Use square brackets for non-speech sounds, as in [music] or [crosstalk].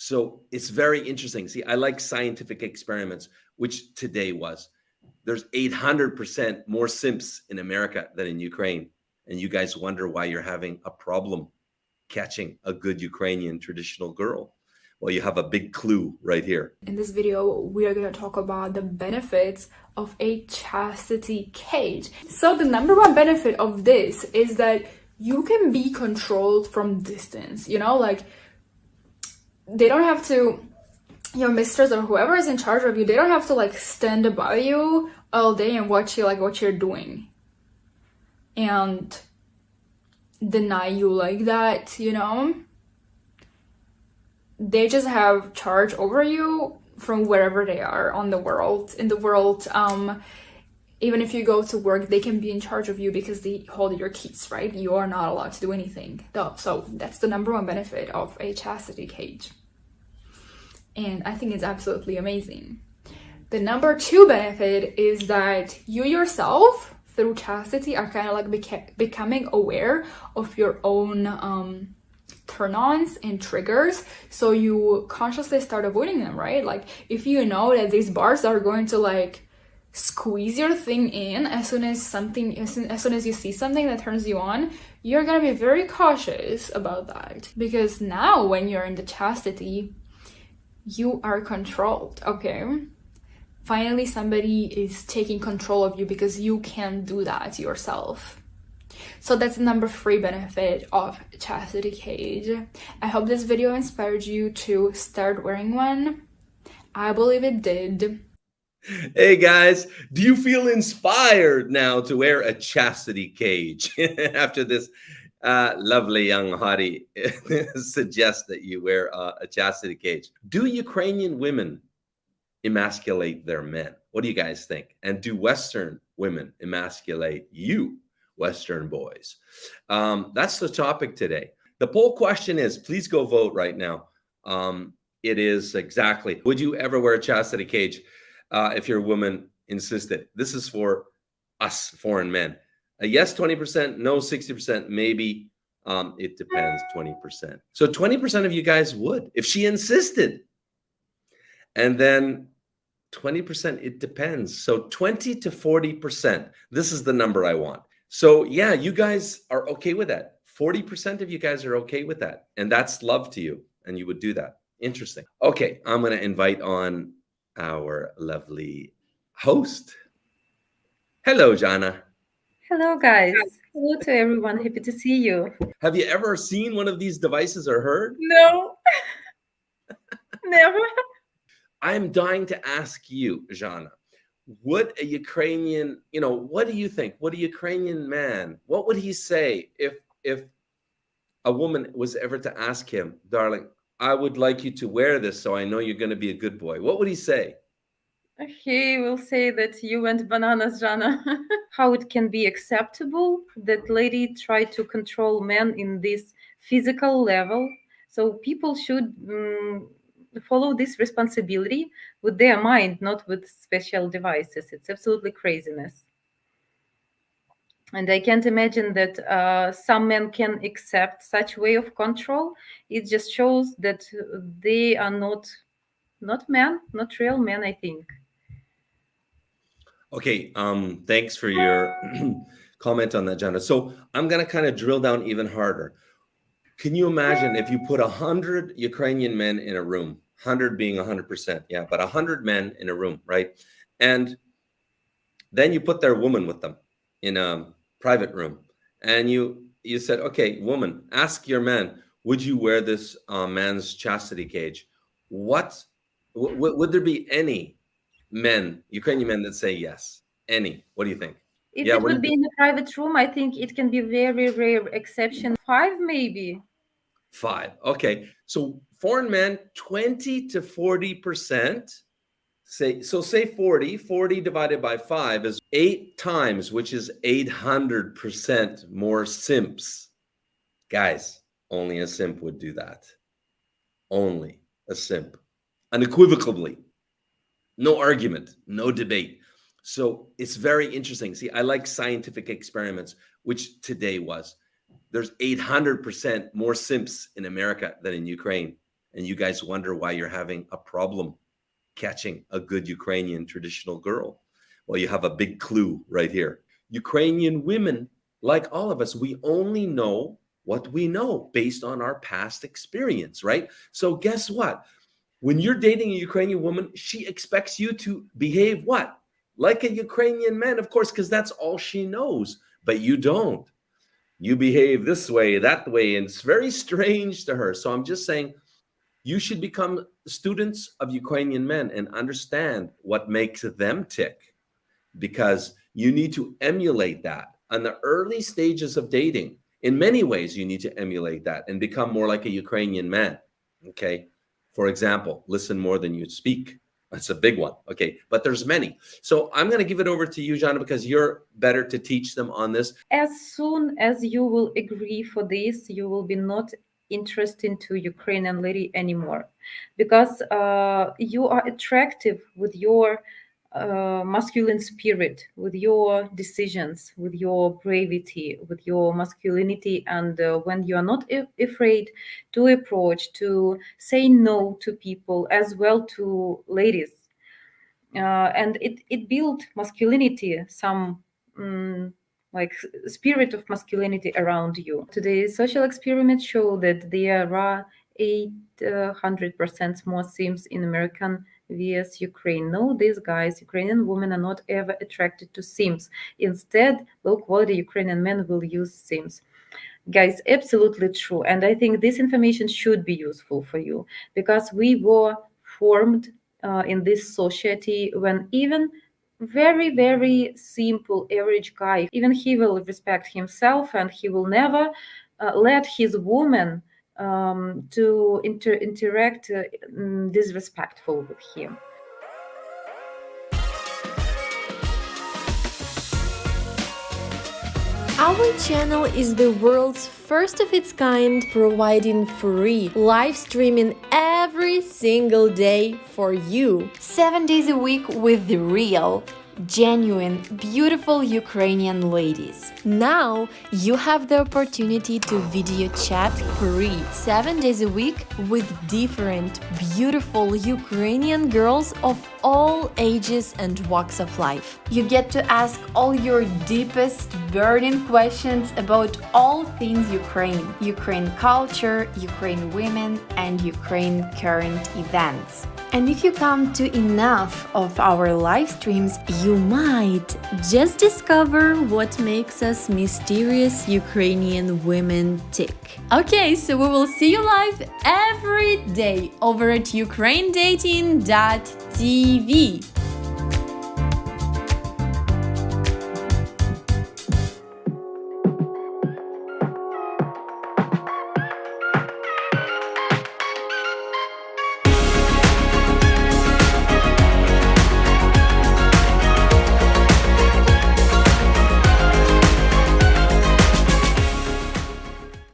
So it's very interesting. See, I like scientific experiments, which today was. There's 800% more simps in America than in Ukraine. And you guys wonder why you're having a problem catching a good Ukrainian traditional girl. Well, you have a big clue right here. In this video, we are going to talk about the benefits of a chastity cage. So the number one benefit of this is that you can be controlled from distance, you know, like they don't have to your mistress or whoever is in charge of you they don't have to like stand by you all day and watch you like what you're doing and deny you like that you know? They just have charge over you from wherever they are on the world in the world um even if you go to work they can be in charge of you because they hold your keys right? You are not allowed to do anything. So that's the number one benefit of a chastity cage and I think it's absolutely amazing. The number two benefit is that you yourself, through chastity, are kind of like beca becoming aware of your own um, turn-ons and triggers. So you consciously start avoiding them right? Like if you know that these bars are going to like squeeze your thing in as soon as something as soon, as soon as you see something that turns you on you're gonna be very cautious about that. Because now when you're in the chastity you are controlled, okay? Finally, somebody is taking control of you because you can't do that yourself. So that's the number three benefit of Chastity Cage. I hope this video inspired you to start wearing one. I believe it did. Hey guys, do you feel inspired now to wear a chastity cage [laughs] after this uh, lovely young hottie [laughs] suggests that you wear uh, a chastity cage. Do Ukrainian women emasculate their men? What do you guys think? And do Western women emasculate you, Western boys? Um, that's the topic today. The poll question is, please go vote right now. Um, it is exactly, would you ever wear a chastity cage uh, if your woman insisted? This is for us foreign men. A yes, 20%, no, 60%, maybe. Um, it depends, 20%. So 20% of you guys would if she insisted. And then 20%, it depends. So 20 to 40%. This is the number I want. So yeah, you guys are okay with that. 40% of you guys are okay with that. And that's love to you. And you would do that. Interesting. Okay, I'm going to invite on our lovely host. Hello, Jana. Hello, guys. Hello to everyone. Happy to see you. Have you ever seen one of these devices or heard? No, [laughs] never. I'm dying to ask you, Jana, what a Ukrainian, you know, what do you think? What a Ukrainian man, what would he say if if a woman was ever to ask him, darling, I would like you to wear this so I know you're going to be a good boy. What would he say? He will say that you went bananas, Jana. [laughs] How it can be acceptable that lady tried to control men in this physical level. So people should um, follow this responsibility with their mind, not with special devices. It's absolutely craziness. And I can't imagine that uh, some men can accept such way of control. It just shows that they are not not men, not real men, I think. Okay, um, thanks for your [clears throat] comment on that, Jana. So I'm gonna kind of drill down even harder. Can you imagine if you put a hundred Ukrainian men in a room, hundred being a hundred percent, yeah, but a hundred men in a room, right? And then you put their woman with them in a private room, and you you said, okay, woman, ask your man, would you wear this uh, man's chastity cage? What would there be any men, Ukrainian men that say yes? Any? What do you think? If yeah, it would be in a private room, I think it can be very rare exception. Five, maybe. Five. Okay. So foreign men, 20 to 40%. Say so say 40, 40 divided by five is eight times, which is 800% more simps. Guys, only a simp would do that. Only a simp. Unequivocally no argument, no debate. So it's very interesting. See, I like scientific experiments, which today was. There's 800% more simps in America than in Ukraine. and you guys wonder why you're having a problem catching a good Ukrainian traditional girl. Well, you have a big clue right here. Ukrainian women, like all of us, we only know what we know based on our past experience, right? So guess what? When you're dating a Ukrainian woman, she expects you to behave what? Like a Ukrainian man, of course, because that's all she knows, but you don't. You behave this way, that way, and it's very strange to her. So I'm just saying, you should become students of Ukrainian men and understand what makes them tick because you need to emulate that on the early stages of dating. In many ways, you need to emulate that and become more like a Ukrainian man. Okay. For example, listen more than you speak. That's a big one. Okay. But there's many. So I'm going to give it over to you, Jana, because you're better to teach them on this. As soon as you will agree for this, you will be not interested to Ukrainian lady anymore because uh, you are attractive with your uh, masculine spirit, with your decisions, with your bravery, with your masculinity, and uh, when you are not afraid to approach, to say no to people as well to ladies, uh, and it it built masculinity, some. Um, like spirit of masculinity around you. Today's social experiments show that there are 800% more simps in American vs Ukraine. No, these guys, Ukrainian women are not ever attracted to simps. Instead, low quality Ukrainian men will use Sims. Guys, absolutely true. And I think this information should be useful for you because we were formed uh, in this society when even very, very simple average guy, even he will respect himself and he will never uh, let his woman um, to inter interact uh, disrespectful with him. Our channel is the world's first of its kind, providing free live streaming every single day for you. Seven days a week with the real genuine, beautiful Ukrainian ladies. Now you have the opportunity to video chat free 7 days a week with different, beautiful Ukrainian girls of all ages and walks of life. You get to ask all your deepest burning questions about all things Ukraine, Ukraine culture, Ukraine women, and Ukraine current events. And if you come to enough of our live streams, you might just discover what makes us mysterious Ukrainian women tick. Okay, so we will see you live every day over at ukrainedating.tv. TV